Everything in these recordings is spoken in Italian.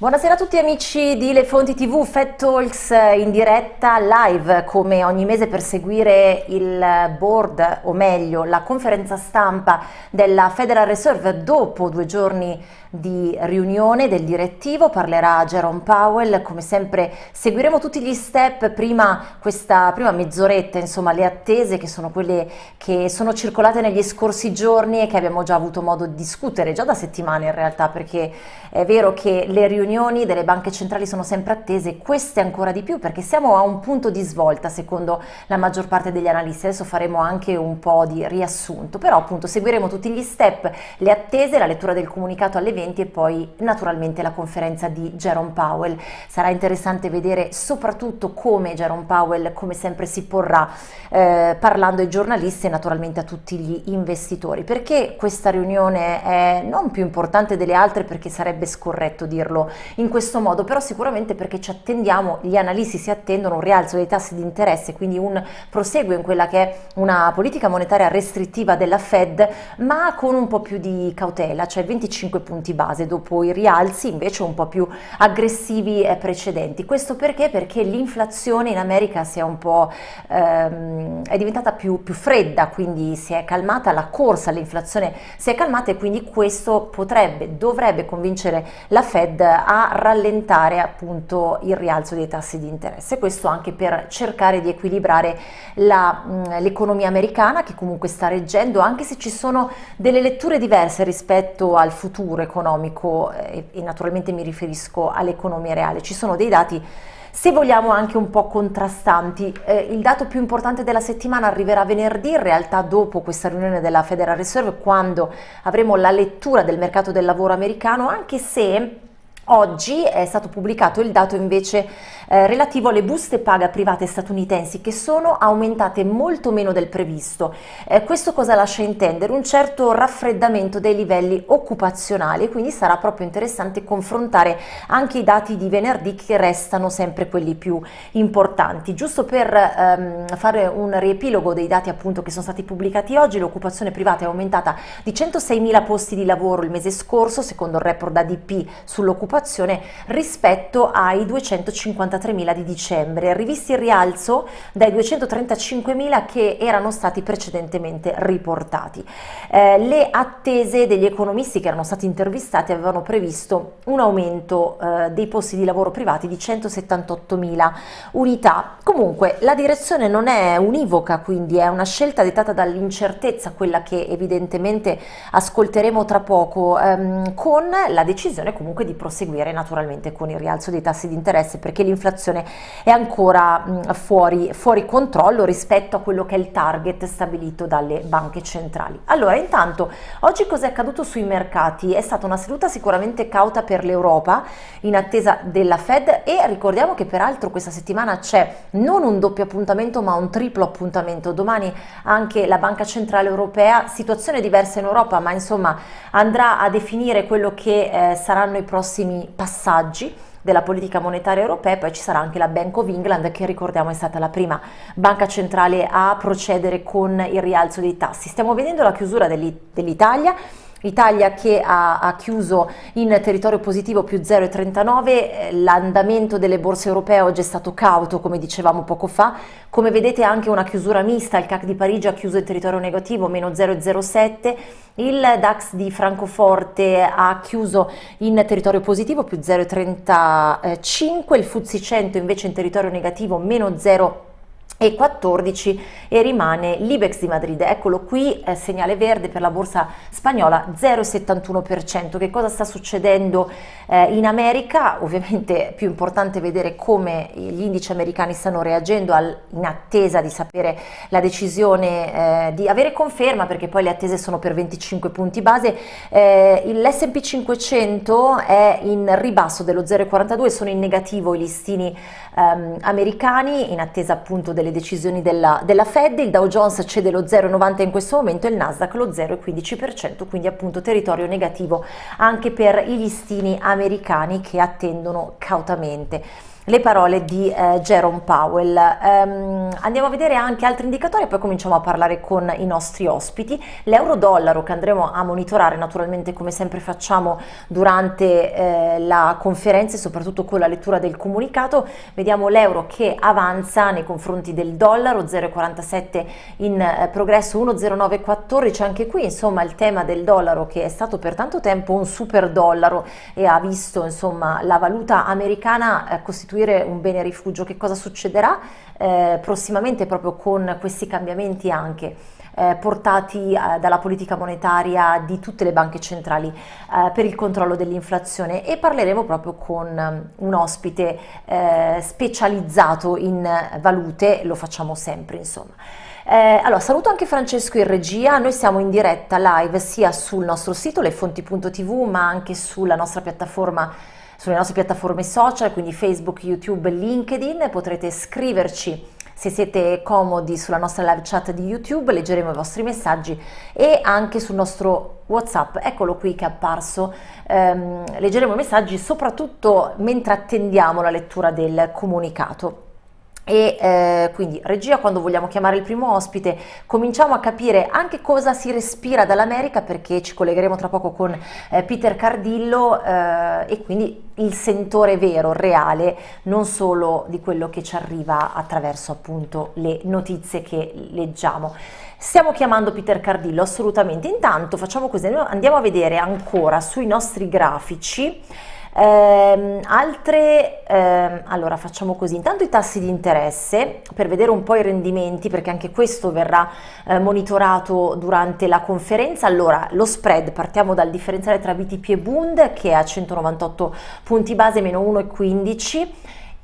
Buonasera a tutti amici di Le Fonti TV, Fed Talks in diretta live come ogni mese per seguire il board o meglio la conferenza stampa della Federal Reserve dopo due giorni di riunione del direttivo, parlerà Jerome Powell, come sempre seguiremo tutti gli step, prima questa prima mezz'oretta, insomma le attese che sono quelle che sono circolate negli scorsi giorni e che abbiamo già avuto modo di discutere, già da settimane in realtà, perché è vero che le riunioni delle banche centrali sono sempre attese, queste ancora di più perché siamo a un punto di svolta secondo la maggior parte degli analisti, adesso faremo anche un po' di riassunto, però appunto seguiremo tutti gli step, le attese, la lettura del comunicato alle eventi e poi naturalmente la conferenza di Jerome Powell. Sarà interessante vedere soprattutto come Jerome Powell, come sempre, si porrà eh, parlando ai giornalisti e naturalmente a tutti gli investitori. Perché questa riunione è non più importante delle altre perché sarebbe scorretto dirlo in questo modo, però sicuramente perché ci attendiamo, gli analisti si attendono un rialzo dei tassi di interesse, quindi un proseguo in quella che è una politica monetaria restrittiva della Fed, ma con un po' più di cautela, cioè 25 punti base dopo i rialzi invece un po' più aggressivi precedenti. Questo perché? Perché l'inflazione in America si è un po' ehm, è diventata più, più fredda, quindi si è calmata, la corsa all'inflazione si è calmata e quindi questo potrebbe, dovrebbe convincere la Fed a rallentare appunto il rialzo dei tassi di interesse. Questo anche per cercare di equilibrare l'economia americana che comunque sta reggendo, anche se ci sono delle letture diverse rispetto al futuro economico e, e naturalmente mi riferisco all'economia reale. Ci sono dei dati se vogliamo anche un po' contrastanti. Eh, il dato più importante della settimana arriverà venerdì, in realtà dopo questa riunione della Federal Reserve, quando avremo la lettura del mercato del lavoro americano, anche se Oggi è stato pubblicato il dato invece eh, relativo alle buste paga private statunitensi che sono aumentate molto meno del previsto. Eh, questo cosa lascia intendere? Un certo raffreddamento dei livelli occupazionali quindi sarà proprio interessante confrontare anche i dati di venerdì che restano sempre quelli più importanti. Giusto per ehm, fare un riepilogo dei dati appunto che sono stati pubblicati oggi, l'occupazione privata è aumentata di 106.000 posti di lavoro il mese scorso, secondo il report ADP sull'occupazione occupazione rispetto ai 253.000 di dicembre, rivisti il rialzo dai 235.000 che erano stati precedentemente riportati. Eh, le attese degli economisti che erano stati intervistati avevano previsto un aumento eh, dei posti di lavoro privati di 178.000 unità. Comunque la direzione non è univoca, quindi è una scelta dettata dall'incertezza, quella che evidentemente ascolteremo tra poco, ehm, con la decisione comunque di proseguire seguire naturalmente con il rialzo dei tassi di interesse perché l'inflazione è ancora fuori, fuori controllo rispetto a quello che è il target stabilito dalle banche centrali. Allora intanto oggi cosa è accaduto sui mercati? È stata una seduta sicuramente cauta per l'Europa in attesa della Fed e ricordiamo che peraltro questa settimana c'è non un doppio appuntamento ma un triplo appuntamento. Domani anche la Banca Centrale Europea, situazione diversa in Europa ma insomma andrà a definire quello che eh, saranno i prossimi passaggi della politica monetaria europea poi ci sarà anche la Bank of England che ricordiamo è stata la prima banca centrale a procedere con il rialzo dei tassi. Stiamo vedendo la chiusura dell'Italia Italia che ha, ha, chiuso in territorio positivo più 0,39, l'andamento delle borse europee oggi è stato cauto come dicevamo poco fa, come vedete anche una chiusura mista, il CAC di Parigi ha chiuso in territorio negativo meno 0,07, il DAX di Francoforte ha chiuso in territorio positivo più 0,35, il FTSE 100 invece in territorio negativo meno 0,5 e 14 e rimane l'Ibex di Madrid, eccolo qui, eh, segnale verde per la borsa spagnola 0,71%. Che cosa sta succedendo eh, in America? Ovviamente è più importante vedere come gli indici americani stanno reagendo al, in attesa di sapere la decisione eh, di avere conferma perché poi le attese sono per 25 punti base. Eh, L'S&P 500 è in ribasso dello 0,42, sono in negativo i listini ehm, americani in attesa appunto delle decisioni della, della Fed, il Dow Jones cede lo 0,90 in questo momento e il Nasdaq lo 0,15%, quindi appunto territorio negativo anche per i listini americani che attendono cautamente. Le parole di eh, Jerome Powell. Um, andiamo a vedere anche altri indicatori e poi cominciamo a parlare con i nostri ospiti. L'euro-dollaro che andremo a monitorare naturalmente come sempre facciamo durante eh, la conferenza e soprattutto con la lettura del comunicato, vediamo l'euro che avanza nei confronti del dollaro 0,47 in eh, progresso 1,0914, anche qui insomma il tema del dollaro che è stato per tanto tempo un super dollaro e ha visto insomma la valuta americana eh, costituire un bene rifugio, che cosa succederà? Eh, prossimamente proprio con questi cambiamenti anche eh, portati eh, dalla politica monetaria di tutte le banche centrali eh, per il controllo dell'inflazione. E parleremo proprio con um, un ospite specializzato in valute, lo facciamo sempre insomma. Allora, saluto anche Francesco in regia, noi siamo in diretta live sia sul nostro sito lefonti.tv ma anche sulla nostra piattaforma sulle nostre piattaforme social, quindi Facebook, YouTube, LinkedIn, potrete scriverci se siete comodi sulla nostra live chat di YouTube, leggeremo i vostri messaggi e anche sul nostro WhatsApp, eccolo qui che è apparso, ehm, leggeremo i messaggi soprattutto mentre attendiamo la lettura del comunicato e eh, quindi regia quando vogliamo chiamare il primo ospite cominciamo a capire anche cosa si respira dall'America perché ci collegheremo tra poco con eh, Peter Cardillo eh, e quindi il sentore vero, reale, non solo di quello che ci arriva attraverso appunto le notizie che leggiamo. Stiamo chiamando Peter Cardillo assolutamente, intanto facciamo così, andiamo a vedere ancora sui nostri grafici eh, altre, eh, allora facciamo così, intanto i tassi di interesse per vedere un po' i rendimenti perché anche questo verrà eh, monitorato durante la conferenza. Allora lo spread, partiamo dal differenziale tra BTP e Bund che è a 198 punti base meno 1,15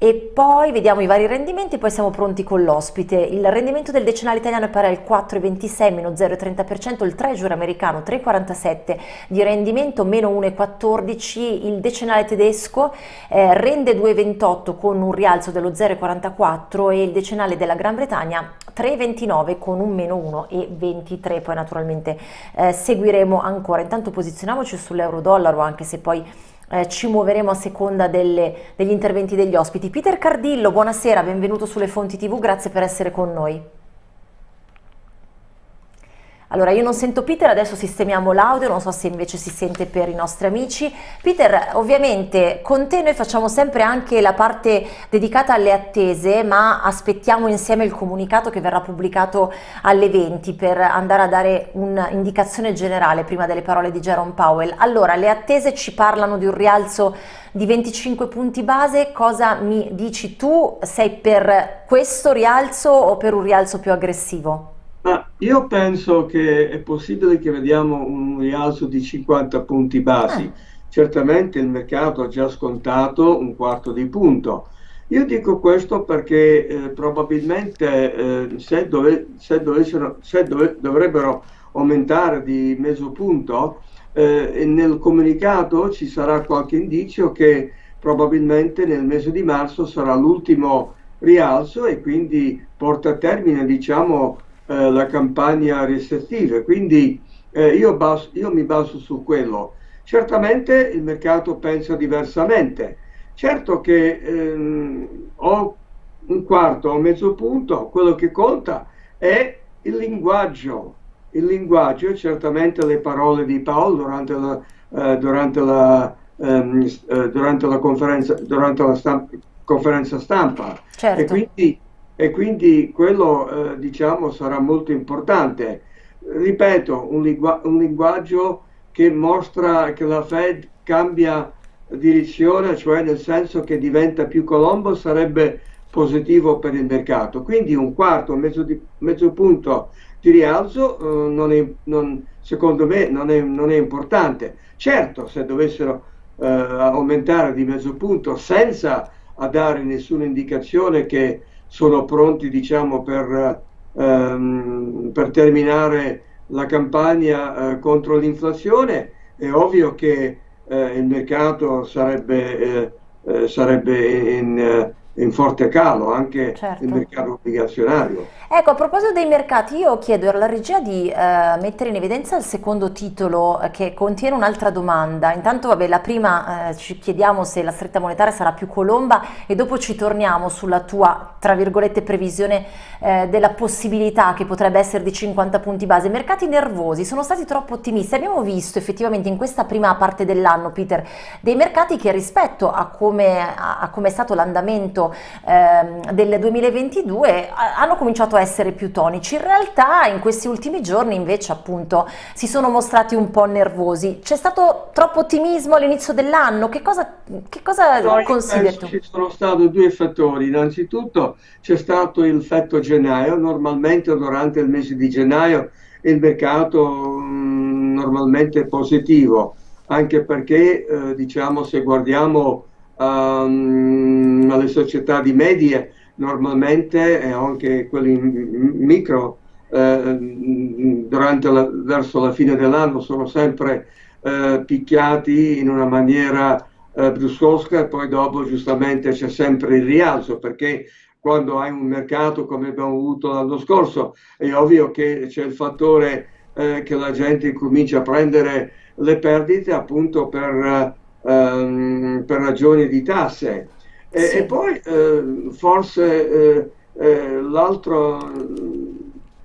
e poi vediamo i vari rendimenti poi siamo pronti con l'ospite. Il rendimento del decennale italiano è pari al 4,26 meno 0,30%, il treasury americano 3,47 di rendimento meno 1,14, il decennale tedesco eh, rende 2,28 con un rialzo dello 0,44 e il decennale della Gran Bretagna 3,29 con un meno 1,23, poi naturalmente eh, seguiremo ancora. Intanto posizioniamoci sull'euro dollaro anche se poi eh, ci muoveremo a seconda delle, degli interventi degli ospiti. Peter Cardillo, buonasera, benvenuto sulle Fonti TV, grazie per essere con noi. Allora, io non sento Peter, adesso sistemiamo l'audio, non so se invece si sente per i nostri amici. Peter, ovviamente con te noi facciamo sempre anche la parte dedicata alle attese, ma aspettiamo insieme il comunicato che verrà pubblicato alle 20 per andare a dare un'indicazione generale prima delle parole di Jerome Powell. Allora, le attese ci parlano di un rialzo di 25 punti base, cosa mi dici tu? Sei per questo rialzo o per un rialzo più aggressivo? Ma io penso che è possibile che vediamo un rialzo di 50 punti basi. Ah. Certamente il mercato ha già scontato un quarto di punto. Io dico questo perché eh, probabilmente eh, se, dove, se, se dove, dovrebbero aumentare di mezzo punto, eh, nel comunicato ci sarà qualche indizio che probabilmente nel mese di marzo sarà l'ultimo rialzo e quindi porta a termine diciamo, eh, la campagna restrittiva. Quindi eh, io, baso, io, mi baso su quello. Certamente il mercato pensa diversamente. Certo che ehm, ho un quarto o mezzo punto, quello che conta è il linguaggio. Il linguaggio e certamente le parole di Paolo durante la, eh, durante la, ehm, eh, durante la conferenza, durante la stampa, conferenza stampa. Certo. E quindi e quindi quello eh, diciamo sarà molto importante. Ripeto, un, lingu un, linguaggio che mostra che la Fed cambia direzione, cioè nel senso che diventa più colombo, sarebbe positivo per il mercato. Quindi un quarto, mezzo, di, mezzo punto di rialzo eh, non è, non, secondo me non è, non è, importante. Certo, se dovessero eh, aumentare di mezzo punto senza dare nessuna indicazione che sono pronti diciamo, per, ehm, per terminare la campagna eh, contro l'inflazione, è ovvio che eh, il mercato sarebbe, eh, eh sarebbe in, in forte calo anche certo. il mercato obbligazionario. Ecco, a proposito dei mercati, io chiedo alla regia di eh, mettere in evidenza il secondo titolo eh, che contiene un'altra domanda. Intanto, vabbè, la prima eh, ci chiediamo se la stretta monetaria sarà più colomba e dopo ci torniamo sulla tua, tra virgolette, previsione eh, della possibilità che potrebbe essere di 50 punti base. Mercati nervosi sono stati troppo ottimisti. Abbiamo visto effettivamente in questa prima parte dell'anno, Peter, dei mercati che rispetto a come, a, a come è stato l'andamento ehm, del 2022 hanno cominciato a essere più tonici. In realtà in questi ultimi giorni invece appunto si sono mostrati un po' nervosi. C'è stato troppo ottimismo all'inizio dell'anno? Che cosa, che cosa no, consideri Ci sono stati due fattori. Innanzitutto c'è stato il effetto gennaio. Normalmente durante il mese di gennaio il mercato mh, mm, normalmente è positivo anche perché eh, diciamo se guardiamo um, alle società di medie normalmente e anche quelli micro eh, la, verso la fine dell'anno sono sempre eh, picchiati in una maniera eh, bruscosca e poi dopo giustamente c'è sempre il rialzo perché quando hai un mercato come abbiamo avuto l'anno scorso è ovvio che c'è il fattore eh, che la gente comincia a prendere le perdite appunto per ehm, per ragioni di tasse. E, sì. e poi eh, forse eh, eh, l'altro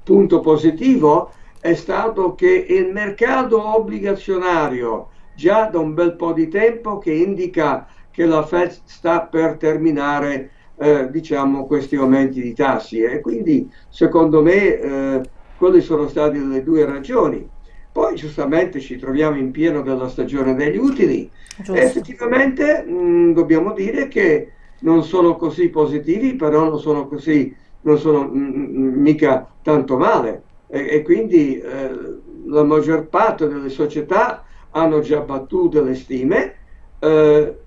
punto positivo è stato che il mercato obbligazionario già da un bel po' di tempo che indica che la Fed sta per terminare eh, diciamo questi aumenti di tassi e quindi secondo me eh, quelle sono state le due ragioni poi giustamente ci troviamo in pieno della stagione degli utili Giusto. e effettivamente mh, dobbiamo dire che non sono così positivi, però non sono così, non sono mh, mica tanto male. E, e quindi eh, la maggior parte delle società hanno già battuto le stime, eh,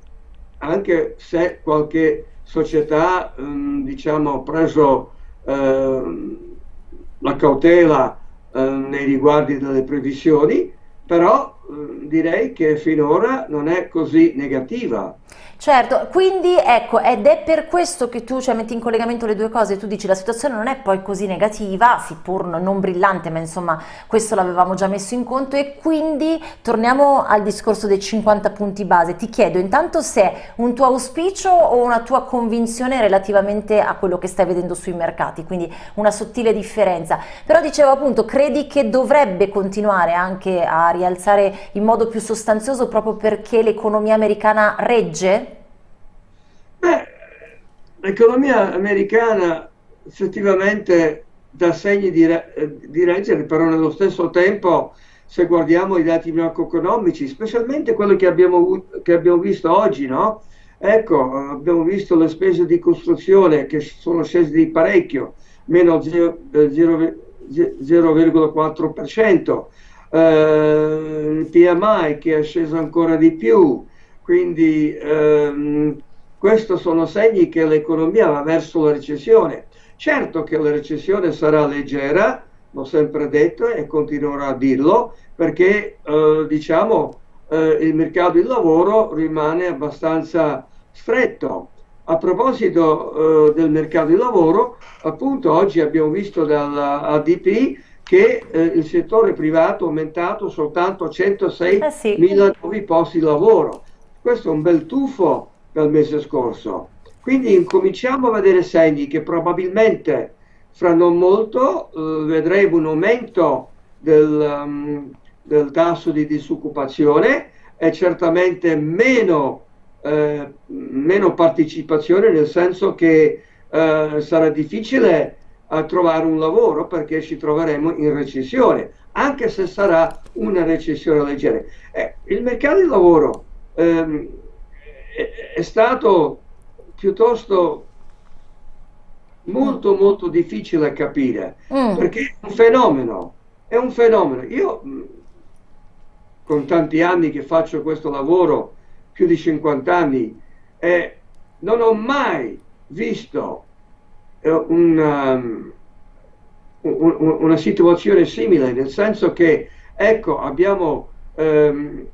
anche se qualche società mh, diciamo, ha preso eh, la cautela eh, nei riguardi delle previsioni, però direi che finora non è così negativa. Certo, quindi ecco, ed è per questo che tu cioè, metti in collegamento le due cose, tu dici la situazione non è poi così negativa, seppur non brillante, ma insomma questo l'avevamo già messo in conto e quindi torniamo al discorso dei 50 punti base. Ti chiedo intanto se è un tuo auspicio o una tua convinzione relativamente a quello che stai vedendo sui mercati, quindi una sottile differenza. Però dicevo appunto, credi che dovrebbe continuare anche a rialzare in modo più sostanzioso proprio perché l'economia americana regge? Beh, l'economia americana effettivamente dà segni di, di reggere, però nello stesso tempo se guardiamo i dati macroeconomici, specialmente quello che abbiamo, che abbiamo visto oggi, no? Ecco, abbiamo visto le spese di costruzione che sono scese di parecchio, meno 0,4%, eh, il PMI che è sceso ancora di più, quindi ehm, questi sono segni che l'economia va verso la recessione. Certo che la recessione sarà leggera, l'ho sempre detto e continuerò a dirlo, perché eh, diciamo eh, il mercato del lavoro rimane abbastanza stretto. A proposito eh, del mercato del lavoro, appunto oggi abbiamo visto dall'ADP che eh, il settore privato ha aumentato soltanto 106 eh sì. mila nuovi posti di lavoro. Questo è un bel tuffo dal mese scorso. Quindi incominciamo a vedere segni che probabilmente fra non molto eh, vedremo un aumento del, um, del, tasso di disoccupazione e certamente meno, eh, meno partecipazione, nel senso che eh, sarà difficile eh, trovare un lavoro perché ci troveremo in recessione, anche se sarà una recessione leggera. Eh, il mercato del lavoro ehm, è stato piuttosto molto molto difficile da capire mm. perché è un fenomeno è un fenomeno io mm, con tanti anni che faccio questo lavoro più di 50 anni eh, non ho mai visto una, um, un, una situazione simile nel senso che ecco abbiamo ehm,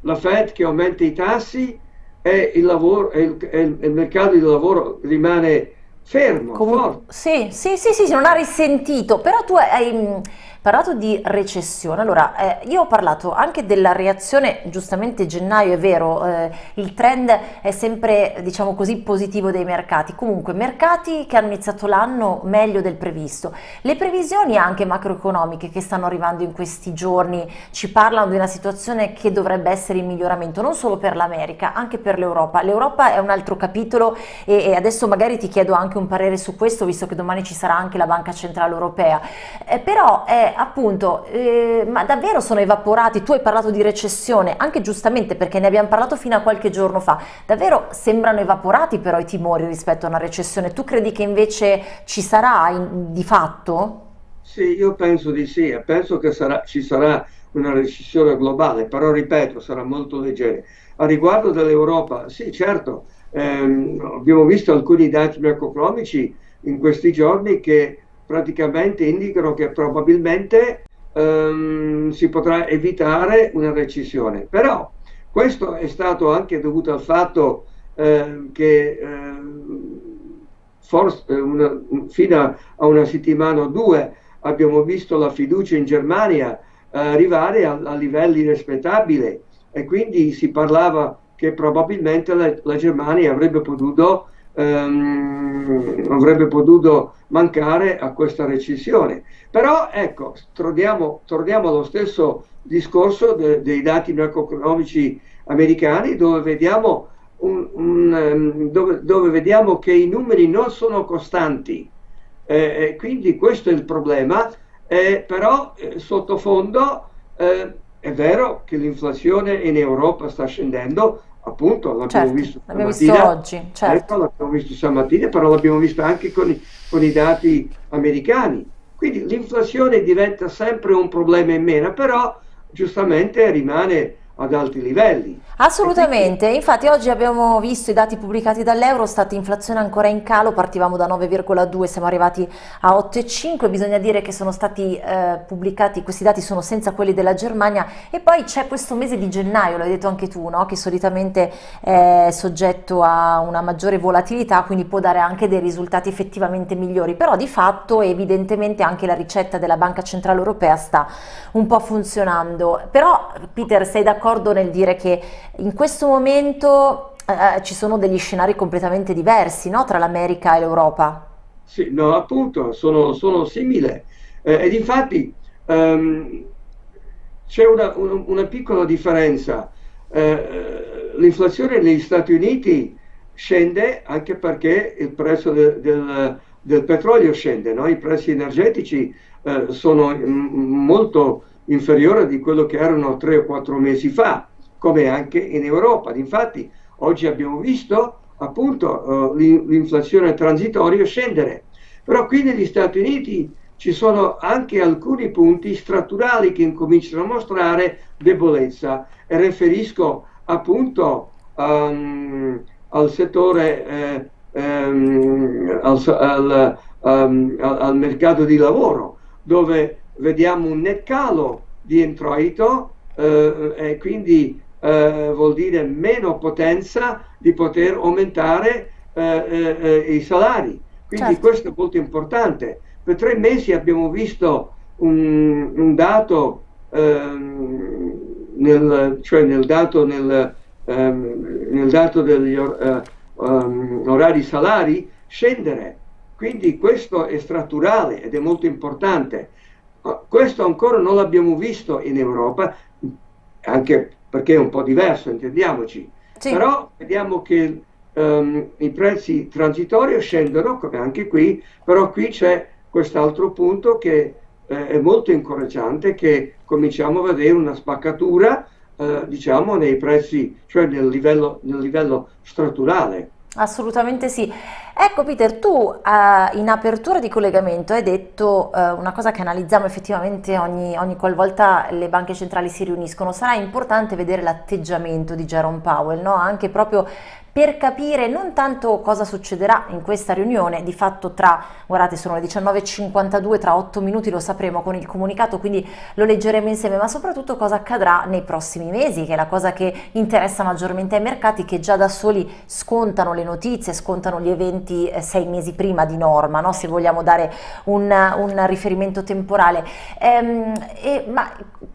la Fed che aumenta i tassi, e il, lavoro, e il, e il mercato del lavoro rimane fermo, Comun sì, sì, sì, sì, non ha risentito, però tu hai parlato di recessione, allora eh, io ho parlato anche della reazione, giustamente gennaio è vero, eh, il trend è sempre diciamo così positivo dei mercati, comunque mercati che hanno iniziato l'anno meglio del previsto, le previsioni anche macroeconomiche che stanno arrivando in questi giorni ci parlano di una situazione che dovrebbe essere in miglioramento non solo per l'America, anche per l'Europa, l'Europa è un altro capitolo e, e, adesso magari ti chiedo anche un parere su questo visto che domani ci sarà anche la Banca Centrale Europea, eh, però è appunto, eh, ma davvero sono evaporati? Tu hai parlato di recessione, anche giustamente perché ne abbiamo parlato fino a qualche giorno fa. Davvero sembrano evaporati però i timori rispetto a una recessione? Tu credi che invece ci sarà in, di fatto? Sì, io penso di sì, penso che sarà, ci sarà una recessione globale, però ripeto, sarà molto leggera. A riguardo dell'Europa, sì, certo, ehm, abbiamo visto alcuni dati macroeconomici in questi giorni che praticamente indicano che probabilmente ehm, si potrà evitare una recessione. Però questo è stato anche dovuto al fatto eh, che eh, forse una, fino a una settimana o due abbiamo visto la fiducia in Germania eh, arrivare a, a, livelli rispettabili e quindi si parlava che probabilmente la, la Germania avrebbe potuto ehm, avrebbe potuto mancare a questa recessione. Però ecco, torniamo, torniamo allo stesso discorso de, dei dati macroeconomici americani dove vediamo, un, un, ehm, dove, dove vediamo, che i numeri non sono costanti. Eh, quindi questo è il problema, eh, però eh, sottofondo eh, è vero che l'inflazione in Europa sta scendendo, appunto l'abbiamo certo, visto l'abbiamo visto oggi, certo. ecco, l'abbiamo visto stamattina, però l'abbiamo visto anche con i, con i dati americani. Quindi l'inflazione diventa sempre un problema in meno, però giustamente rimane ad alti livelli. Assolutamente, infatti oggi abbiamo visto i dati pubblicati dall'Eurostat, inflazione ancora in calo, partivamo da 9,2, siamo arrivati a 8,5, bisogna dire che sono stati eh, pubblicati, questi dati sono senza quelli della Germania e poi c'è questo mese di gennaio, l'hai detto anche tu, no? che solitamente è soggetto a una maggiore volatilità, quindi può dare anche dei risultati effettivamente migliori, però di fatto evidentemente anche la ricetta della Banca Centrale Europea sta un po' funzionando. Però Peter sei d'accordo nel dire che in questo momento eh, ci sono degli scenari completamente diversi no? tra l'America e l'Europa. Sì, no, appunto, sono, sono simili. Eh, ed infatti ehm, c'è una, una, una, piccola differenza. Eh, l'inflazione negli Stati Uniti scende anche perché il prezzo de, del, del, petrolio scende, no? i prezzi energetici eh, sono molto inferiori di quello che erano tre o quattro mesi fa come anche in Europa. Infatti oggi abbiamo visto appunto uh, l'inflazione transitoria scendere, però qui negli Stati Uniti ci sono anche alcuni punti strutturali che incominciano a mostrare debolezza e riferisco appunto um, al settore eh, um, al, al, um, al, mercato di lavoro dove vediamo un net calo di introito eh, e quindi eh, vuol dire meno potenza di poter aumentare eh, eh, i salari. Quindi certo. questo è molto importante. Per tre mesi abbiamo visto un, un dato, ehm, nel, cioè nel dato, nel, ehm, nel dato degli or, um, orari salari scendere. Quindi questo è strutturale ed è molto importante. Questo ancora non l'abbiamo visto in Europa, anche perché è un po' diverso, intendiamoci. Sì. Però vediamo che um, i prezzi transitori scendono, come anche qui, però qui c'è quest'altro punto che eh, è molto incoraggiante, che cominciamo a vedere una spaccatura, eh, diciamo, nei prezzi, cioè nel livello, nel livello strutturale. Assolutamente sì. Ecco Peter, tu eh, in apertura di collegamento hai detto eh, una cosa che analizziamo effettivamente ogni, ogni qualvolta le banche centrali si riuniscono, sarà importante vedere l'atteggiamento di Jerome Powell, no? anche proprio per capire non tanto cosa succederà in questa riunione, di fatto tra, guardate sono le 19.52, tra 8 minuti lo sapremo con il comunicato, quindi lo leggeremo insieme, ma soprattutto cosa accadrà nei prossimi mesi, che è la cosa che interessa maggiormente ai mercati che già da soli scontano le notizie, scontano gli eventi eh, sei mesi prima di norma, no? se vogliamo dare un, un riferimento temporale. Ehm, e, ma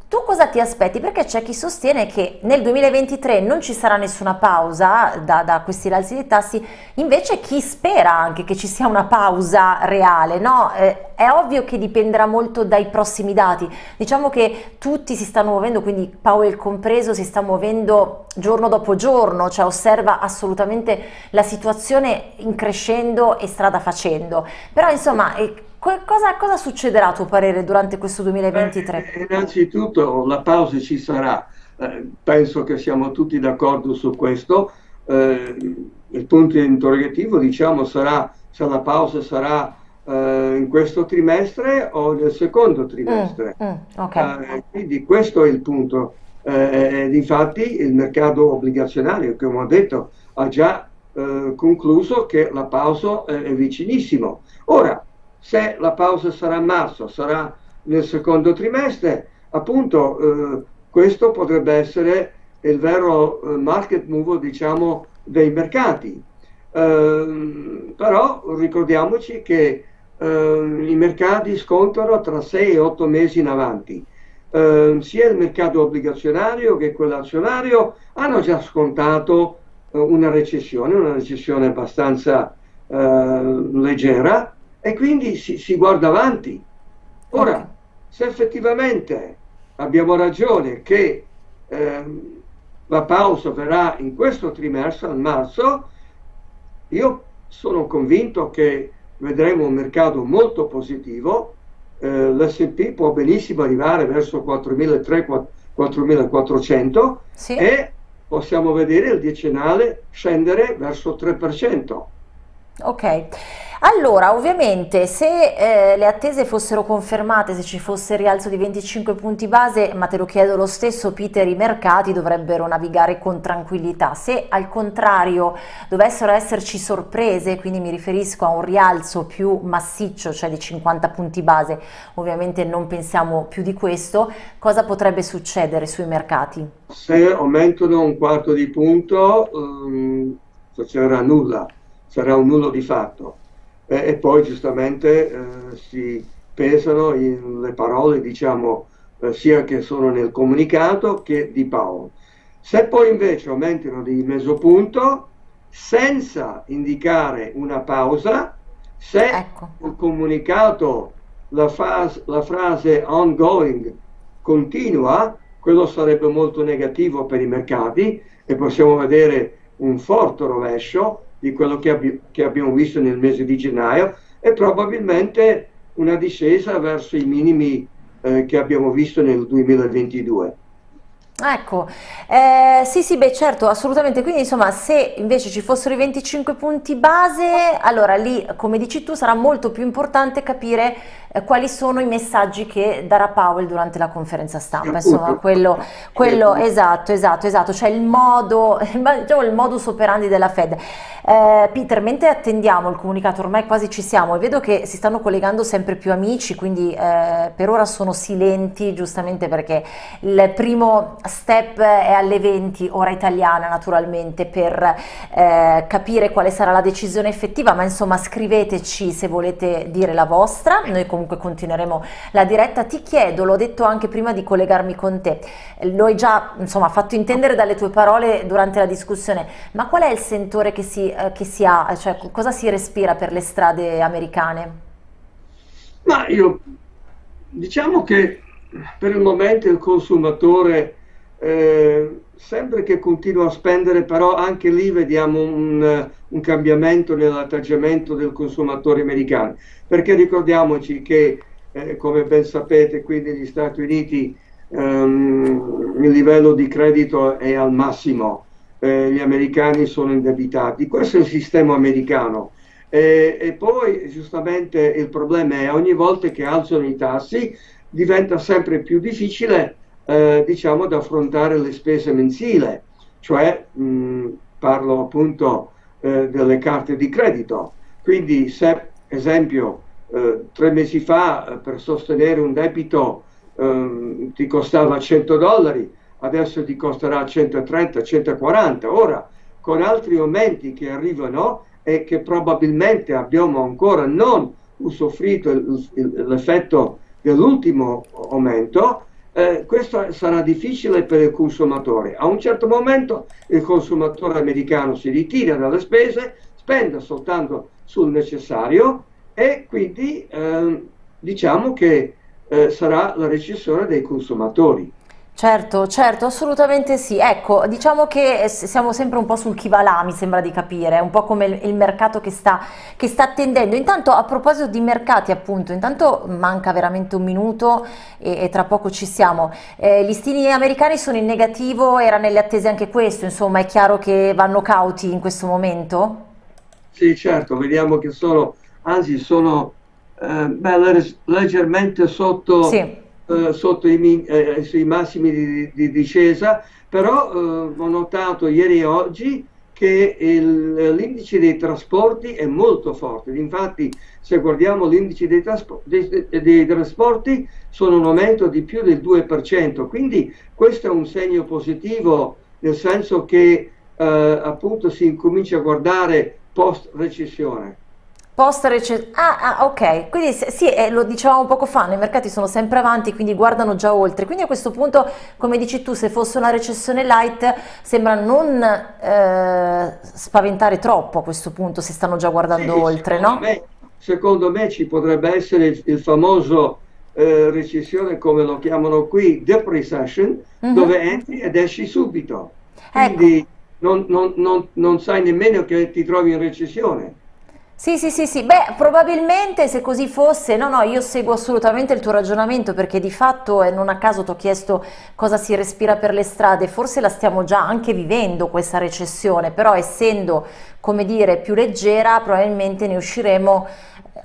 tu cosa ti aspetti? Perché c'è chi sostiene che nel 2023 non ci sarà nessuna pausa da, da questi rialzi dei tassi, invece chi spera anche che ci sia una pausa reale, no? Eh, è ovvio che dipenderà molto dai prossimi dati, diciamo che tutti si stanno muovendo, quindi Powell compreso, si sta muovendo giorno dopo giorno, cioè osserva assolutamente la situazione in crescendo e strada facendo, però insomma... Eh, Cosa, cosa, succederà a tuo parere durante questo 2023? Eh, innanzitutto la pausa ci sarà, eh, penso che siamo tutti d'accordo su questo. Eh, il punto interrogativo diciamo sarà se la pausa sarà eh, in questo trimestre o nel secondo trimestre. Mm, mm, okay. Eh, quindi questo è il punto. Eh, difatti il mercato obbligazionario, come ho detto, ha già concluso che la pausa è vicinissimo. Ora, se la pausa sarà a marzo, sarà nel secondo trimestre, appunto eh, questo potrebbe essere il vero eh, market move diciamo, dei mercati. Eh, però ricordiamoci che eh, i mercati scontano tra 6 e 8 mesi in avanti. Eh, sia il mercato obbligazionario che quello azionario hanno già scontato eh, una recessione, una recessione abbastanza leggera, e quindi si, si guarda avanti. Ora, se effettivamente abbiamo ragione che ehm, la pausa verrà in questo trimestre, a marzo, io sono convinto che vedremo un mercato molto positivo, eh, l'S&P può benissimo arrivare verso 4.300-4.400 sì. e possiamo vedere il decennale scendere verso 3%. Ok. Allora, ovviamente, se eh, le attese fossero confermate, se ci fosse il rialzo di 25 punti base, ma te lo chiedo lo stesso, Peter, i mercati dovrebbero navigare con tranquillità. Se al contrario dovessero esserci sorprese, quindi mi riferisco a un rialzo più massiccio, cioè di 50 punti base, ovviamente non pensiamo più di questo, cosa potrebbe succedere sui mercati? Se aumentano un quarto di punto, um, succederà nulla, sarà un nullo di fatto eh, e poi giustamente eh, si pesano in, le parole, diciamo, eh, sia che sono nel comunicato che di Paolo. Se poi invece aumentano di mezzo punto, senza indicare una pausa, se ecco. il comunicato, la, fase, la frase ongoing continua, quello sarebbe molto negativo per i mercati e possiamo vedere un forte rovescio di quello che, abbi che abbiamo visto nel mese di gennaio e probabilmente una discesa verso i minimi eh, che abbiamo visto nel 2022. Ecco, eh, sì sì beh certo assolutamente, quindi insomma se invece ci fossero i 25 punti base, allora lì come dici tu sarà molto più importante capire eh, quali sono i messaggi che darà Powell durante la conferenza stampa, insomma quello, quello esatto, esatto, esatto, cioè il modo, diciamo il modus operandi della Fed. Eh, Peter, mentre attendiamo il comunicato, ormai quasi ci siamo e vedo che si stanno collegando sempre più amici, quindi eh, per ora sono silenti giustamente perché il primo step è alle 20, ora italiana naturalmente, per eh, capire quale sarà la decisione effettiva, ma insomma scriveteci se volete dire la vostra, noi comunque continueremo la diretta. Ti chiedo, l'ho detto anche prima di collegarmi con te, lo hai già insomma fatto intendere dalle tue parole durante la discussione, ma qual è il sentore che si eh, che si ha, cioè cosa si respira per le strade americane? Ma io diciamo che per il momento il consumatore eh, sempre che continua a spendere, però anche lì vediamo un, un cambiamento nell'atteggiamento del consumatore americano, perché ricordiamoci che, eh, come ben sapete, qui negli Stati Uniti ehm, il livello di credito è al massimo, eh, gli americani sono indebitati. Questo è il sistema americano. E, e poi giustamente il problema è ogni volta che alzano i tassi diventa sempre più difficile eh, diciamo, da affrontare le spese mensili, cioè mh, parlo appunto eh, delle carte di credito. Quindi se, esempio, eh, tre mesi fa eh, per sostenere un debito ehm, ti costava 100 dollari, adesso ti costerà 130, 140. Ora, con altri aumenti che arrivano e che probabilmente abbiamo ancora non usufruito l'effetto dell'ultimo aumento, eh, questo sarà difficile per il consumatore. A un certo momento il consumatore americano si ritira dalle spese, spende soltanto sul necessario e quindi eh, diciamo che eh, sarà la recessione dei consumatori. Certo, certo, assolutamente sì. Ecco, diciamo che eh, siamo sempre un po' sul chi va là, mi sembra di capire, un po' come il, mercato che sta, che sta attendendo. Intanto, a proposito di mercati, appunto, intanto manca veramente un minuto e, e tra poco ci siamo. Eh, gli stili americani sono in negativo, era nelle attese anche questo, insomma, è chiaro che vanno cauti in questo momento? Sì, certo, vediamo che sono, anzi, sono eh, beh, leggermente sotto... Sì eh, sotto i, eh, sui massimi di, di discesa, però eh, ho notato ieri e oggi che l'indice dei trasporti è molto forte. Infatti, se guardiamo l'indice dei, dei, dei, trasporti, sono un aumento di più del 2%. Quindi questo è un segno positivo, nel senso che eh, appunto si incomincia a guardare post recessione. Post recessione, ah, ah, ok, quindi sì, eh, lo dicevamo poco fa, i mercati sono sempre avanti, quindi guardano già oltre, quindi a questo punto, come dici tu, se fosse una recessione light, sembra non eh, spaventare troppo a questo punto, se stanno già guardando sì, oltre, no? Me, secondo me ci potrebbe essere il, il famoso eh, recessione, come lo chiamano qui, depression, mm -hmm. dove entri ed esci subito, quindi ecco. non, non, non, non sai nemmeno che ti trovi in recessione. Sì, sì, sì, sì, beh, probabilmente se così fosse, no, no, io seguo assolutamente il tuo ragionamento perché di fatto, e non a caso ti ho chiesto cosa si respira per le strade, forse la stiamo già anche vivendo questa recessione, però essendo, come dire, più leggera, probabilmente ne usciremo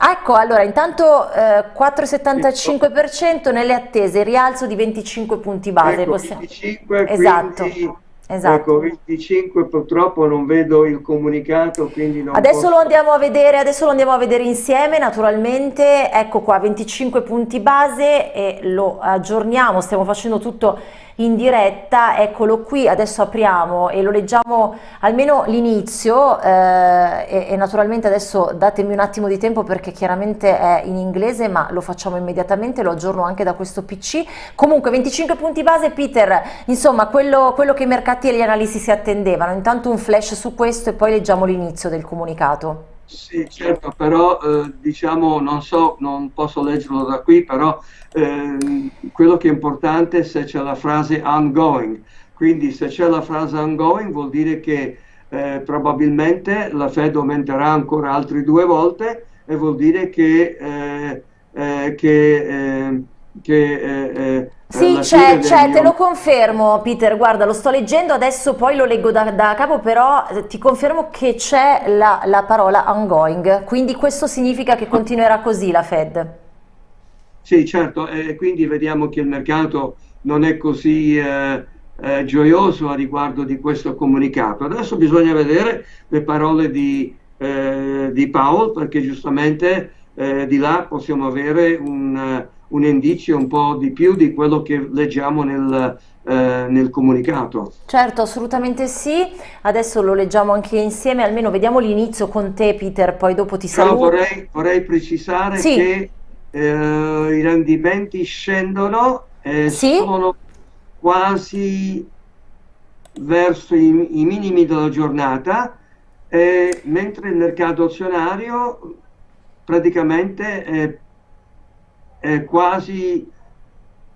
Ecco, allora intanto eh, 4,75% nelle attese, rialzo di 25 punti base. Ecco, 25, esatto. Quindi Esatto. Ecco, 25 purtroppo non vedo il comunicato, quindi non adesso posso... lo andiamo a vedere, adesso lo andiamo a vedere insieme, naturalmente, ecco qua 25 punti base e lo aggiorniamo, stiamo facendo tutto in diretta, eccolo qui, adesso apriamo e lo leggiamo almeno l'inizio eh, e, e, naturalmente adesso datemi un attimo di tempo perché chiaramente è in inglese ma lo facciamo immediatamente, lo aggiorno anche da questo PC. Comunque 25 punti base Peter, insomma quello, quello che i mercati e gli analisti si attendevano, intanto un flash su questo e poi leggiamo l'inizio del comunicato. Sì, certo, però eh, diciamo, non so, non posso leggerlo da qui, però eh, quello che è importante è se c'è la frase ongoing. Quindi se c'è la frase ongoing vuol dire che eh, probabilmente la Fed aumenterà ancora altre due volte e vuol dire che, eh, eh, che, eh, che sì, c'è, c'è, te lo confermo Peter, guarda lo sto leggendo, adesso poi lo leggo da, da capo, però eh, ti confermo che c'è la, la, parola ongoing, quindi questo significa che continuerà così la Fed. Sì, certo, e quindi vediamo che il mercato non è così eh, eh, gioioso a riguardo di questo comunicato. Adesso bisogna vedere le parole di, eh, di Powell, perché giustamente eh, di là possiamo avere un un indizio un po' di più di quello che leggiamo nel, eh, nel comunicato. Certo, assolutamente sì. Adesso lo leggiamo anche insieme, almeno vediamo l'inizio con te Peter, poi dopo ti saluto. Vorrei, vorrei precisare sì. che eh, i rendimenti scendono e sì? sono quasi verso i, i minimi della giornata, eh, mentre il mercato azionario praticamente è eh, quasi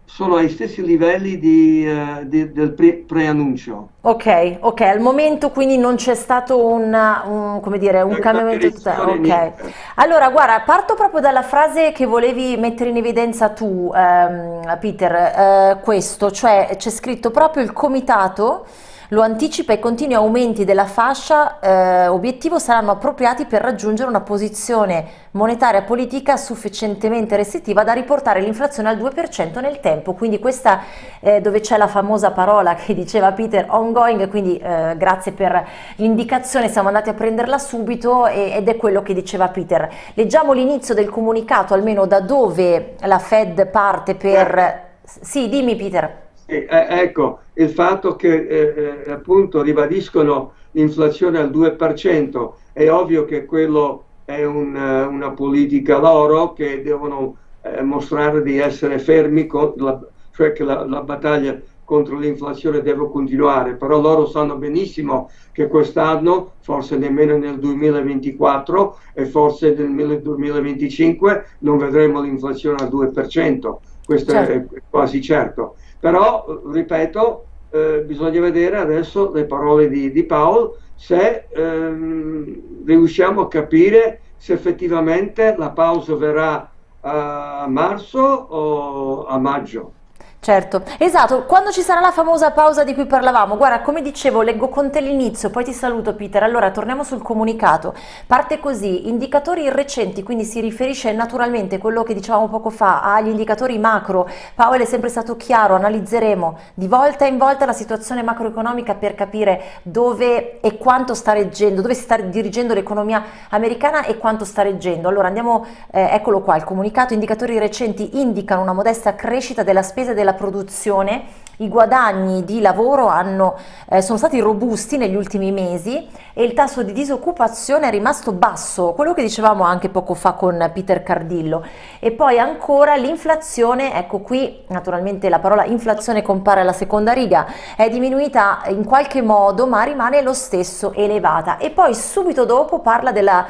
sono ai stessi livelli di, uh, di, del pre- preannuncio. Ok, ok, al momento quindi non c'è stato un, un, come dire, un cambiamento Ok, allora guarda, parto proprio dalla frase che volevi mettere in evidenza tu, ehm, Peter, eh, questo, cioè c'è scritto proprio il comitato lo anticipa i continui aumenti della fascia eh, obiettivo saranno appropriati per raggiungere una posizione monetaria politica sufficientemente restrittiva da riportare l'inflazione al 2% nel tempo, quindi questa eh, dove c'è la famosa parola che diceva Peter ongoing, quindi eh, grazie per l'indicazione, siamo andati a prenderla subito e, ed è quello che diceva Peter. Leggiamo l'inizio del comunicato, almeno da dove la Fed parte per... Sì, dimmi Peter. Eh, ecco, il fatto che eh, eh appunto ribadiscono l'inflazione al 2%, è ovvio che quello è un, una politica loro che devono eh, mostrare di essere fermi, la, cioè che la, la battaglia contro l'inflazione deve continuare, però loro sanno benissimo che quest'anno, forse nemmeno nel 2024 e forse nel 2025 non vedremo l'inflazione al 2%, questo certo. è quasi certo. Però, ripeto, eh, bisogna vedere adesso le parole di, di Paolo se ehm, riusciamo a capire se effettivamente la pausa verrà a marzo o a maggio. Certo, esatto, quando ci sarà la famosa pausa di cui parlavamo, guarda come dicevo leggo con te l'inizio, poi ti saluto Peter, allora torniamo sul comunicato, parte così, indicatori recenti, quindi si riferisce naturalmente quello che dicevamo poco fa agli indicatori macro, Paolo è sempre stato chiaro, analizzeremo di volta in volta la situazione macroeconomica per capire dove e quanto sta reggendo, dove si sta dirigendo l'economia americana e quanto sta reggendo, allora andiamo, eh, eccolo qua, il comunicato, indicatori recenti indicano una modesta crescita della spesa e della produzione, i guadagni di lavoro hanno, eh, sono stati robusti negli ultimi mesi e il tasso di disoccupazione è rimasto basso, quello che dicevamo anche poco fa con Peter Cardillo. E poi ancora l'inflazione, ecco qui naturalmente la parola inflazione compare alla seconda riga, è diminuita in qualche modo ma rimane lo stesso elevata. E poi subito dopo parla della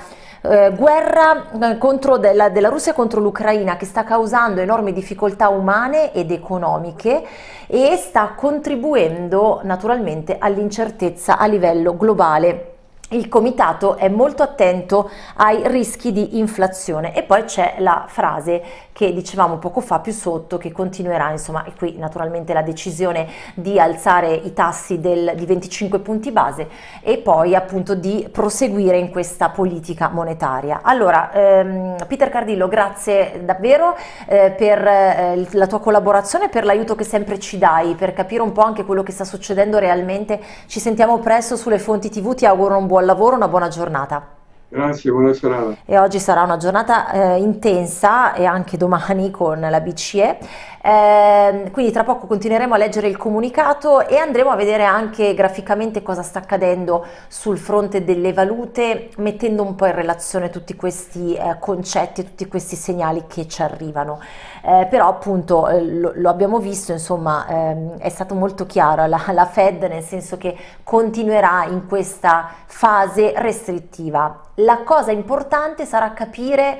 eh, guerra eh, della, della Russia contro l'Ucraina che sta causando enormi difficoltà umane ed economiche e sta contribuendo naturalmente all'incertezza a livello globale il comitato è molto attento ai rischi di inflazione. E poi c'è la frase che dicevamo poco fa più sotto che continuerà insomma e qui naturalmente la decisione di alzare i tassi del, di 25 punti base e poi appunto di proseguire in questa politica monetaria. Allora ehm, Peter Cardillo grazie davvero eh, per eh, la tua collaborazione per l'aiuto che sempre ci dai per capire un po' anche quello che sta succedendo realmente. Ci sentiamo presto sulle fonti tv ti auguro un buon buon lavoro, una buona giornata. Grazie, buona serata. E oggi sarà una giornata eh, intensa e anche domani con la BCE. Eh, quindi tra poco continueremo a leggere il comunicato e andremo a vedere anche graficamente cosa sta accadendo sul fronte delle valute, mettendo un po' in relazione tutti questi eh, concetti, tutti questi segnali che ci arrivano. Eh, però appunto eh, lo, lo, abbiamo visto, insomma, ehm, è stato molto chiaro la, la Fed nel senso che continuerà in questa fase restrittiva la cosa importante sarà capire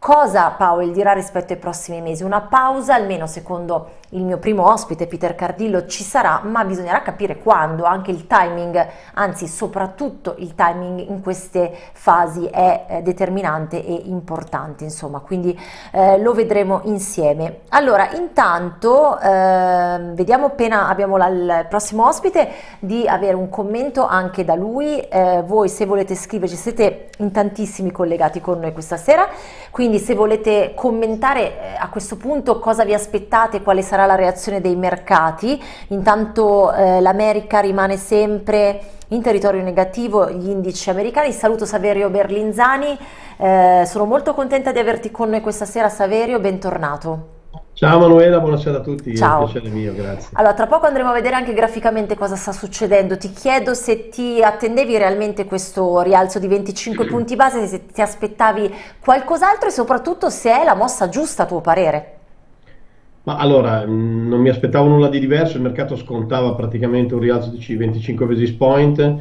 Cosa Powell dirà rispetto ai prossimi mesi? Una pausa, almeno secondo il mio primo ospite Peter Cardillo ci sarà, ma bisognerà capire quando, anche il timing, anzi soprattutto il timing in queste fasi è eh, determinante e importante, insomma, quindi eh, lo vedremo insieme. Allora, intanto eh, vediamo appena abbiamo la, il prossimo ospite di avere un commento anche da lui, eh, voi se volete scriverci siete in tantissimi collegati con noi questa sera, quindi se volete commentare eh, a questo punto cosa vi aspettate, quale sarà la reazione dei mercati, intanto eh, l'America rimane sempre in territorio negativo, gli indici americani. Saluto Saverio Berlinzani, eh, sono molto contenta di averti con noi questa sera Saverio, bentornato. Ciao Manuela, buonasera a tutti, Ciao. è un piacere mio, grazie. Allora, tra poco andremo a vedere anche graficamente cosa sta succedendo. Ti chiedo se ti attendevi realmente questo rialzo di 25 punti base, se ti aspettavi qualcos'altro e soprattutto se è la mossa giusta a tuo parere. Ma allora, mm, non mi aspettavo nulla di diverso, il mercato scontava praticamente un rialzo di 25 basis point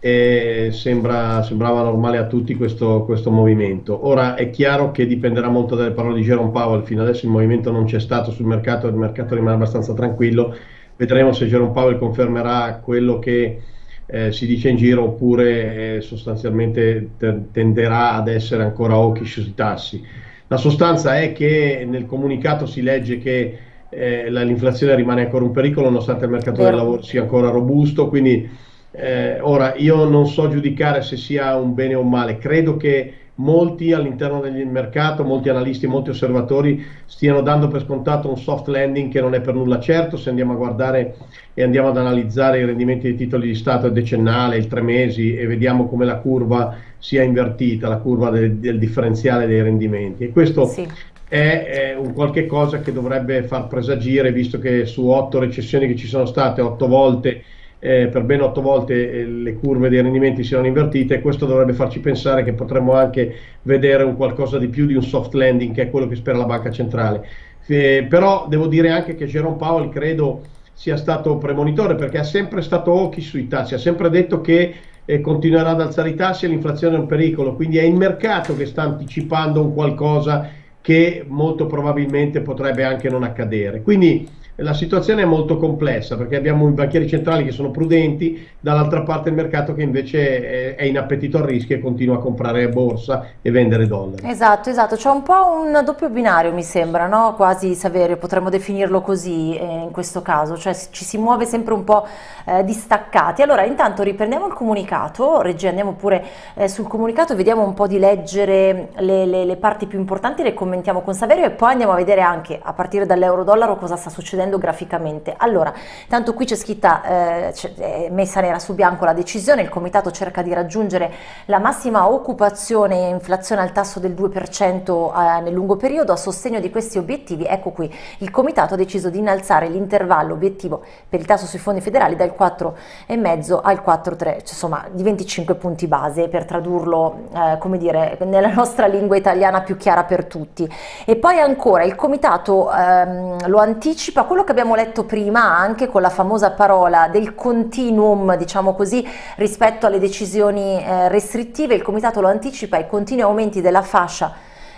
e sembra, sembrava normale a tutti questo, questo, movimento. Ora è chiaro che dipenderà molto dalle parole di Jerome Powell, fino adesso il movimento non c'è stato sul mercato, il mercato rimane abbastanza tranquillo, vedremo se Jerome Powell confermerà quello che eh, si dice in giro oppure eh, sostanzialmente tenderà ad essere ancora hawkish sui tassi. La sostanza è che nel comunicato si legge che eh, l'inflazione rimane ancora un pericolo nonostante il mercato del lavoro sia ancora robusto, quindi eh, ora io non so giudicare se sia un bene o un male, credo che molti all'interno del mercato, molti analisti, molti osservatori stiano dando per scontato un soft landing che non è per nulla certo, se andiamo a guardare e andiamo ad analizzare i rendimenti dei titoli di Stato decennale, il tre mesi e vediamo come la curva sia invertita, la curva del, del differenziale dei rendimenti. E questo sì. è, è, un qualche cosa che dovrebbe far presagire, visto che su otto recessioni che ci sono state, otto volte eh, per ben otto volte eh, le curve dei rendimenti si erano invertite e questo dovrebbe farci pensare che potremmo anche vedere un qualcosa di più di un soft landing che è quello che spera la banca centrale. Eh, però devo dire anche che Jerome Powell credo sia stato premonitore perché ha sempre stato occhi sui tassi, ha sempre detto che eh, continuerà ad alzare i tassi e l'inflazione è un pericolo, quindi è il mercato che sta anticipando un qualcosa che molto probabilmente potrebbe anche non accadere. Quindi la situazione è molto complessa perché abbiamo i banchieri centrali che sono prudenti, dall'altra parte il mercato che invece è, in appetito al rischio e continua a comprare borsa e vendere dollari. Esatto, esatto, c'è un po' un doppio binario mi sembra, no? quasi Saverio, potremmo definirlo così eh, in questo caso, cioè ci si muove sempre un po' eh, distaccati. Allora intanto riprendiamo il comunicato, Reggi andiamo pure eh, sul comunicato, vediamo un po' di leggere le, le, le parti più importanti, le commentiamo con Saverio e poi andiamo a vedere anche a partire dall'euro-dollaro cosa sta succedendo vedendo graficamente. Allora, tanto qui c'è scritta, eh, messa nera su bianco la decisione, il comitato cerca di raggiungere la massima occupazione e inflazione al tasso del 2% eh, nel lungo periodo, a sostegno di questi obiettivi, ecco qui, il comitato ha deciso di innalzare l'intervallo obiettivo per il tasso sui fondi federali dal 4,5 al 4,3, cioè, insomma di 25 punti base per tradurlo, eh, come dire, nella nostra lingua italiana più chiara per tutti. E poi ancora il comitato ehm, lo anticipa, quello che abbiamo letto prima anche con la famosa parola del continuum, diciamo così, rispetto alle decisioni eh, restrittive, il Comitato lo anticipa, i continui aumenti della fascia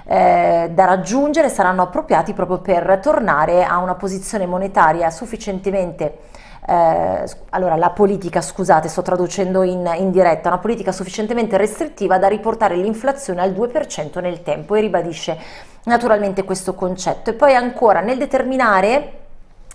eh, da raggiungere saranno appropriati proprio per tornare a una posizione monetaria sufficientemente eh, allora la politica, scusate, sto traducendo in, in, diretta, una politica sufficientemente restrittiva da riportare l'inflazione al 2% nel tempo e ribadisce naturalmente questo concetto. E poi ancora nel determinare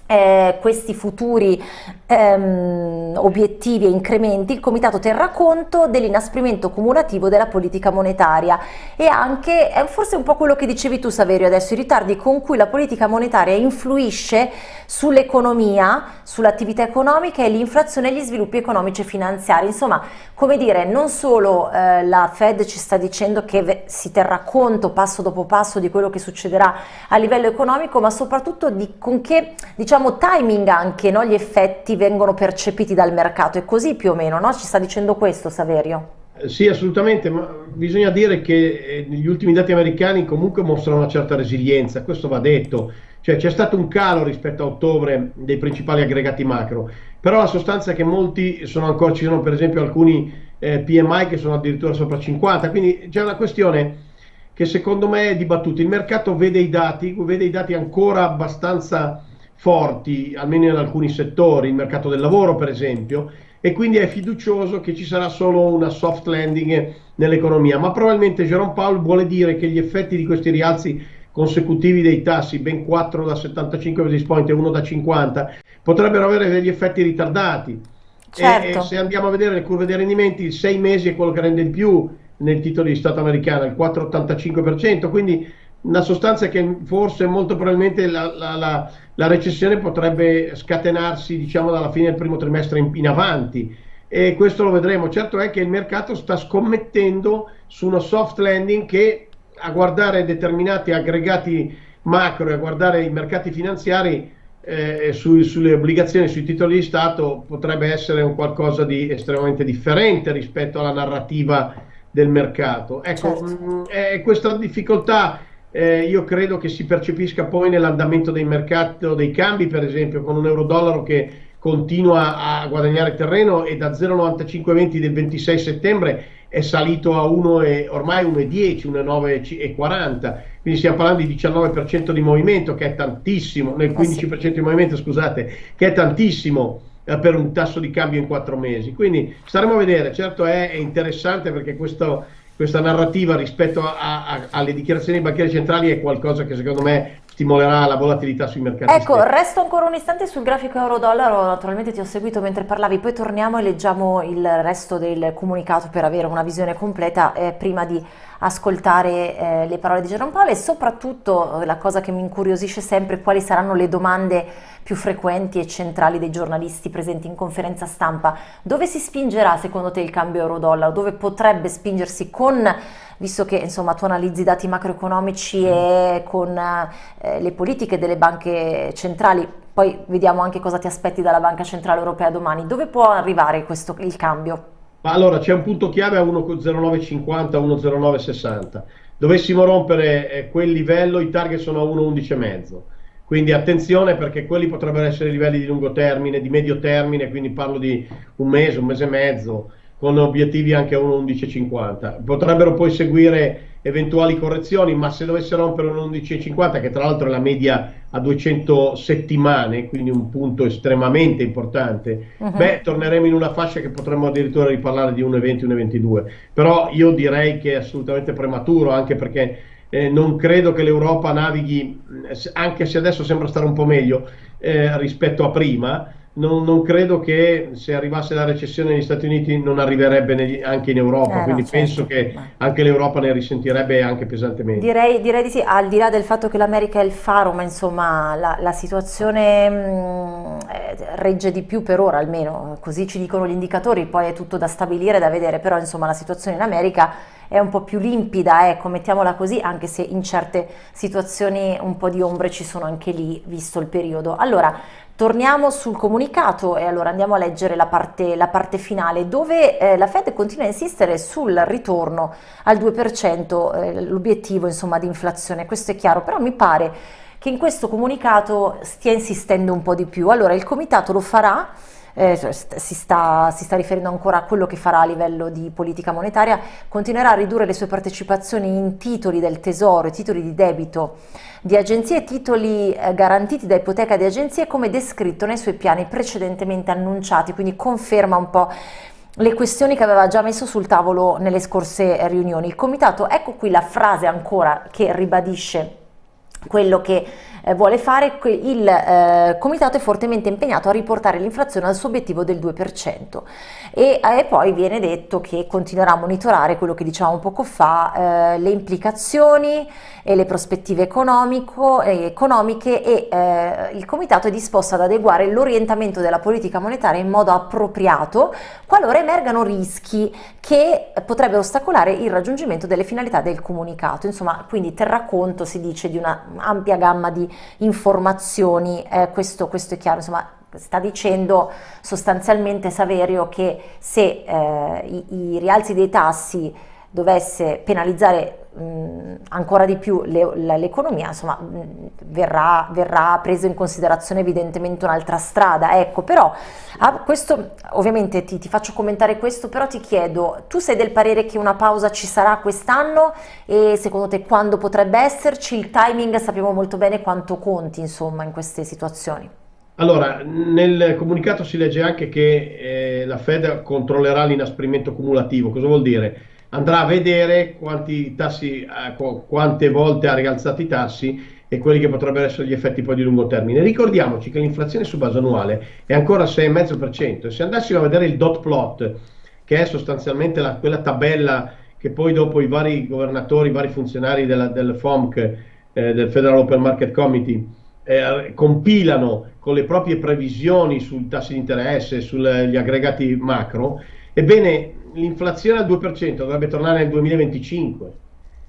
eh, questi futuri ehm, obiettivi e incrementi, il Comitato terrà conto dell'inasprimento cumulativo della politica monetaria e anche, è forse un po' quello che dicevi tu Saverio adesso, i ritardi con cui la politica monetaria influisce sull'economia, sull'attività economica e l'inflazione e gli sviluppi economici e finanziari. Insomma, come dire, non solo eh, la Fed ci sta dicendo che si terrà conto passo dopo passo di quello che succederà a livello economico, ma soprattutto di con che diciamo, diciamo timing anche no? gli effetti vengono percepiti dal mercato, è così più o meno, no? ci sta dicendo questo Saverio? Eh, sì, assolutamente, ma bisogna dire che eh, gli ultimi dati americani comunque mostrano una certa resilienza, questo va detto, cioè c'è stato un calo rispetto a ottobre dei principali aggregati macro, però la sostanza è che molti sono ancora, ci sono per esempio alcuni eh, PMI che sono addirittura sopra 50, quindi c'è una questione che secondo me è dibattuta, il mercato vede i dati, vede i dati ancora abbastanza forti, almeno in alcuni settori, il mercato del lavoro per esempio, e quindi è fiducioso che ci sarà solo una soft landing nell'economia, ma probabilmente Jerome Powell vuole dire che gli effetti di questi rialzi consecutivi dei tassi, ben 4 da 75 basis point e 1 da 50, potrebbero avere degli effetti ritardati. Certo. E, e, se andiamo a vedere le curve dei rendimenti, il 6 mesi è quello che rende il più nel titolo di Stato americano, il 4,85%, quindi una sostanza che forse molto probabilmente la, la, la, la, recessione potrebbe scatenarsi diciamo dalla fine del primo trimestre in, in, avanti e questo lo vedremo. Certo è che il mercato sta scommettendo su uno soft landing che a guardare determinati aggregati macro e a guardare i mercati finanziari eh, su, sulle obbligazioni, sui titoli di Stato potrebbe essere un qualcosa di estremamente differente rispetto alla narrativa del mercato. Ecco, certo. mh, è questa difficoltà eh, io credo che si percepisca poi nell'andamento dei mercati dei cambi, per esempio, con un euro-dollaro che continua a guadagnare terreno e da 0,9520 del 26 settembre è salito a 1 e, ormai 1,10, 1,940, quindi stiamo parlando di 19% di movimento che è tantissimo, nel 15% di movimento scusate, che è tantissimo per un tasso di cambio in 4 mesi. Quindi staremo a vedere, certo è, è interessante perché questo questa narrativa rispetto a, a, alle dichiarazioni dei banchieri centrali è qualcosa che secondo me stimolerà la volatilità sui mercati. Ecco, stessi. resto ancora un istante sul grafico euro-dollaro, naturalmente ti ho seguito mentre parlavi, poi torniamo e leggiamo il resto del comunicato per avere una visione completa eh, prima di ascoltare eh, le parole di Jerome Powell e soprattutto eh, la cosa che mi incuriosisce sempre quali saranno le domande più frequenti e centrali dei giornalisti presenti in conferenza stampa. Dove si spingerà secondo te il cambio euro-dollaro? Dove potrebbe spingersi con visto che insomma tu analizzi i dati macroeconomici mm. e con eh, le politiche delle banche centrali, poi vediamo anche cosa ti aspetti dalla Banca Centrale Europea domani, dove può arrivare questo, il cambio? allora c'è un punto chiave a 1,0950, 1,0960. Dovessimo rompere eh, quel livello, i target sono a 1,11,5. Quindi attenzione perché quelli potrebbero essere livelli di lungo termine, di medio termine, quindi parlo di un mese, un mese e mezzo, con obiettivi anche a 1,1150. Potrebbero poi seguire eventuali correzioni, ma se dovesse rompere un 11,50, che tra l'altro è la media a 200 settimane, quindi un punto estremamente importante, uh -huh. beh, torneremo in una fascia che potremmo addirittura riparlare di 1,20, 1,22. Però io direi che è assolutamente prematuro, anche perché eh, non credo che l'Europa navighi, anche se adesso sembra stare un po' meglio eh, rispetto a prima, non, non, credo che se arrivasse la recessione negli Stati Uniti non arriverebbe negli, anche in Europa, eh, quindi no, certo. penso che anche l'Europa ne risentirebbe anche pesantemente. Direi, direi, di sì, al di là del fatto che l'America è il faro, ma insomma la, la situazione mh, mm, regge di più per ora almeno, così ci dicono gli indicatori, poi è tutto da stabilire, da vedere, però insomma la situazione in America è un po' più limpida, ecco, mettiamola così, anche se in certe situazioni un po' di ombre ci sono anche lì, visto il periodo. Allora, Torniamo sul comunicato e allora andiamo a leggere la parte, la parte finale dove eh, la Fed continua a insistere sul ritorno al 2%, eh, l'obiettivo insomma di inflazione, questo è chiaro, però mi pare che in questo comunicato stia insistendo un po' di più. Allora il comitato lo farà eh, cioè, si, sta, si, sta, riferendo ancora a quello che farà a livello di politica monetaria, continuerà a ridurre le sue partecipazioni in titoli del tesoro, titoli di debito di agenzie titoli eh, garantiti da ipoteca di agenzie come descritto nei suoi piani precedentemente annunciati, quindi conferma un po' le questioni che aveva già messo sul tavolo nelle scorse riunioni. Il comitato, ecco qui la frase ancora che ribadisce quello che eh, vuole fare, il eh, comitato è fortemente impegnato a riportare l'inflazione al suo obiettivo del 2% e, e, poi viene detto che continuerà a monitorare quello che dicevamo poco fa, eh, le implicazioni e le prospettive eh, economiche e eh, il comitato è disposto ad adeguare l'orientamento della politica monetaria in modo appropriato qualora emergano rischi che potrebbero ostacolare il raggiungimento delle finalità del comunicato. Insomma, quindi terrà conto, si dice, di una ampia gamma di informazioni, eh, questo, questo, è chiaro, insomma sta dicendo sostanzialmente Saverio che se eh, i, i, rialzi dei tassi dovesse penalizzare mh, ancora di più l'economia, insomma mh, verrà, verrà preso in considerazione evidentemente un'altra strada, ecco però a questo ovviamente ti, ti, faccio commentare questo, però ti chiedo, tu sei del parere che una pausa ci sarà quest'anno e secondo te quando potrebbe esserci? Il timing sappiamo molto bene quanto conti insomma in queste situazioni. Allora, nel comunicato si legge anche che eh, la Fed controllerà l'inasprimento cumulativo. Cosa vuol dire? Andrà a vedere tassi, eh, quante volte ha rialzato i tassi e quelli che potrebbero essere gli effetti poi di lungo termine. Ricordiamoci che l'inflazione su base annuale è ancora 6,5% e se andassimo a vedere il dot plot, che è sostanzialmente la, quella tabella che poi dopo i vari governatori, i vari funzionari della, del FOMC, eh, del Federal Open Market Committee, eh, compilano con le proprie previsioni sui tassi di interesse, sugli aggregati macro, ebbene l'inflazione al 2% dovrebbe tornare nel 2025.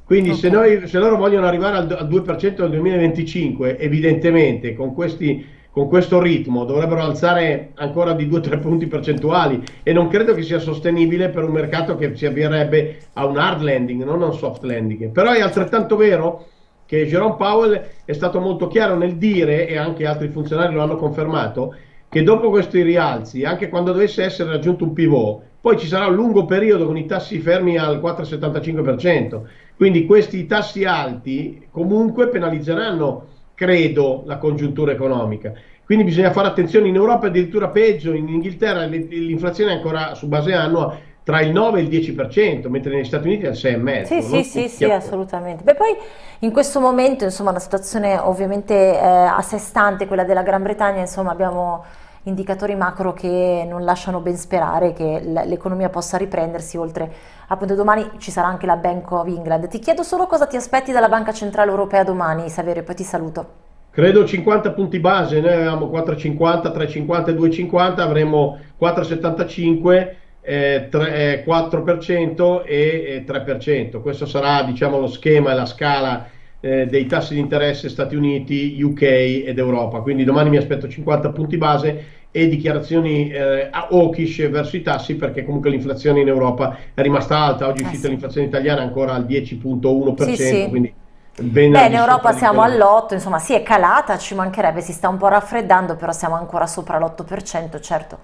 Quindi okay. se, noi, se, loro vogliono arrivare al, al 2% nel 2025, evidentemente con, questi, con questo ritmo dovrebbero alzare ancora di 2-3 punti percentuali e non credo che sia sostenibile per un mercato che si avvierebbe a un hard landing, non a un soft landing. Però è altrettanto vero che Jerome Powell è stato molto chiaro nel dire, e anche altri funzionari lo hanno confermato, che dopo questi rialzi, anche quando dovesse essere raggiunto un pivot, poi ci sarà un lungo periodo con i tassi fermi al 4,75%. Quindi questi tassi alti comunque penalizzeranno, credo, la congiuntura economica. Quindi bisogna fare attenzione in Europa, addirittura peggio, in Inghilterra l'inflazione è ancora su base annua tra il 9 e il 10%, mentre negli Stati Uniti è il 6,5%. Sì, sì, sì, sì, assolutamente. Beh, poi in questo momento, insomma, una situazione ovviamente eh, a sé stante, quella della Gran Bretagna, insomma, abbiamo indicatori macro che non lasciano ben sperare che l'economia possa riprendersi, oltre appunto domani ci sarà anche la Bank of England. Ti chiedo solo cosa ti aspetti dalla Banca Centrale Europea domani, Saverio, poi ti saluto. Credo 50 punti base, noi avevamo 4,50, 3,50 e 2,50, avremo 4,75, eh, 3, 4% e 3%. Questo sarà diciamo, lo schema e la scala eh, dei tassi di interesse Stati Uniti, UK ed Europa. Quindi domani mi aspetto 50 punti base e dichiarazioni eh, hawkish verso i tassi perché comunque l'inflazione in Europa è rimasta alta. Oggi è uscita eh sì. l'inflazione italiana ancora al 10.1%, sì, sì. quindi Beh, in Europa siamo all'8, insomma, sì, è calata, ci mancherebbe, si sta un po' raffreddando, però siamo ancora sopra l'8%, certo.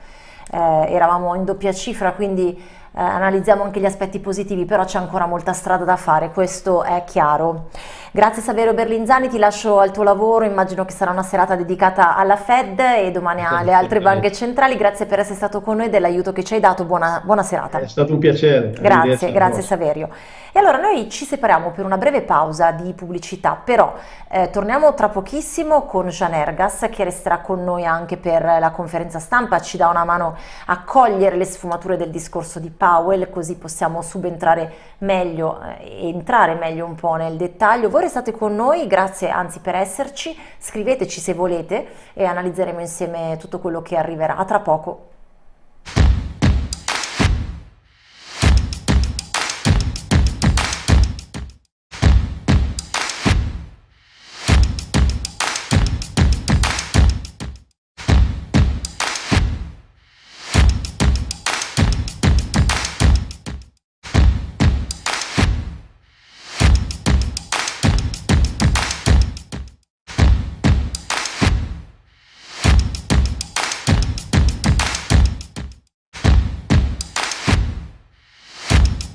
Eh, eravamo in doppia cifra, quindi eh, analizziamo anche gli aspetti positivi, però c'è ancora molta strada da fare, questo è chiaro. Grazie Saverio Berlinzani, ti lascio al tuo lavoro, immagino che sarà una serata dedicata alla Fed e domani alle altre banche centrali, grazie per essere stato con noi e dell'aiuto che ci hai dato, buona, buona serata. È stato un piacere. Grazie, grazie Saverio. E allora noi ci separiamo per una breve pausa di pubblicità, però eh, torniamo tra pochissimo con Jean Ergas che resterà con noi anche per la conferenza stampa, ci dà una mano a cogliere le sfumature del discorso di Powell, così possiamo subentrare meglio e eh, entrare meglio un po' nel dettaglio. Voi restate con noi, grazie anzi per esserci, scriveteci se volete e analizzeremo insieme tutto quello che arriverà. Tra poco.